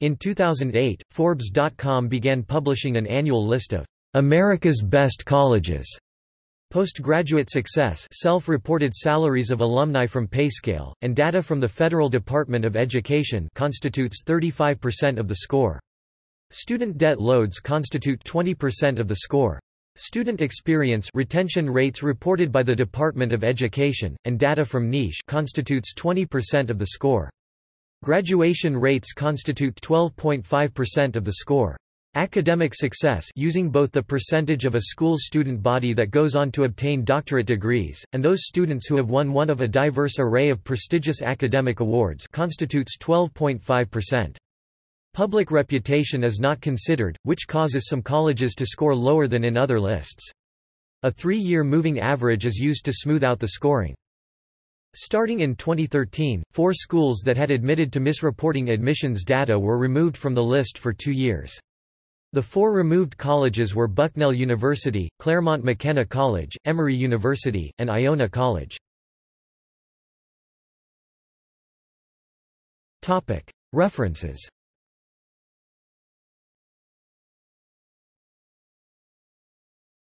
In 2008, Forbes.com began publishing an annual list of America's Best Colleges. Postgraduate success self-reported salaries of alumni from PayScale, and data from the Federal Department of Education constitutes 35% of the score. Student debt loads constitute 20% of the score. Student experience retention rates reported by the Department of Education, and data from niche constitutes 20% of the score. Graduation rates constitute 12.5% of the score. Academic success using both the percentage of a school's student body that goes on to obtain doctorate degrees, and those students who have won one of a diverse array of prestigious academic awards constitutes 12.5%. Public reputation is not considered, which causes some colleges to score lower than in other lists. A three-year moving average is used to smooth out the scoring. Starting in 2013, four schools that had admitted to misreporting admissions data were removed from the list for two years. The four removed colleges were Bucknell University, Claremont McKenna College, Emory University, and Iona College. References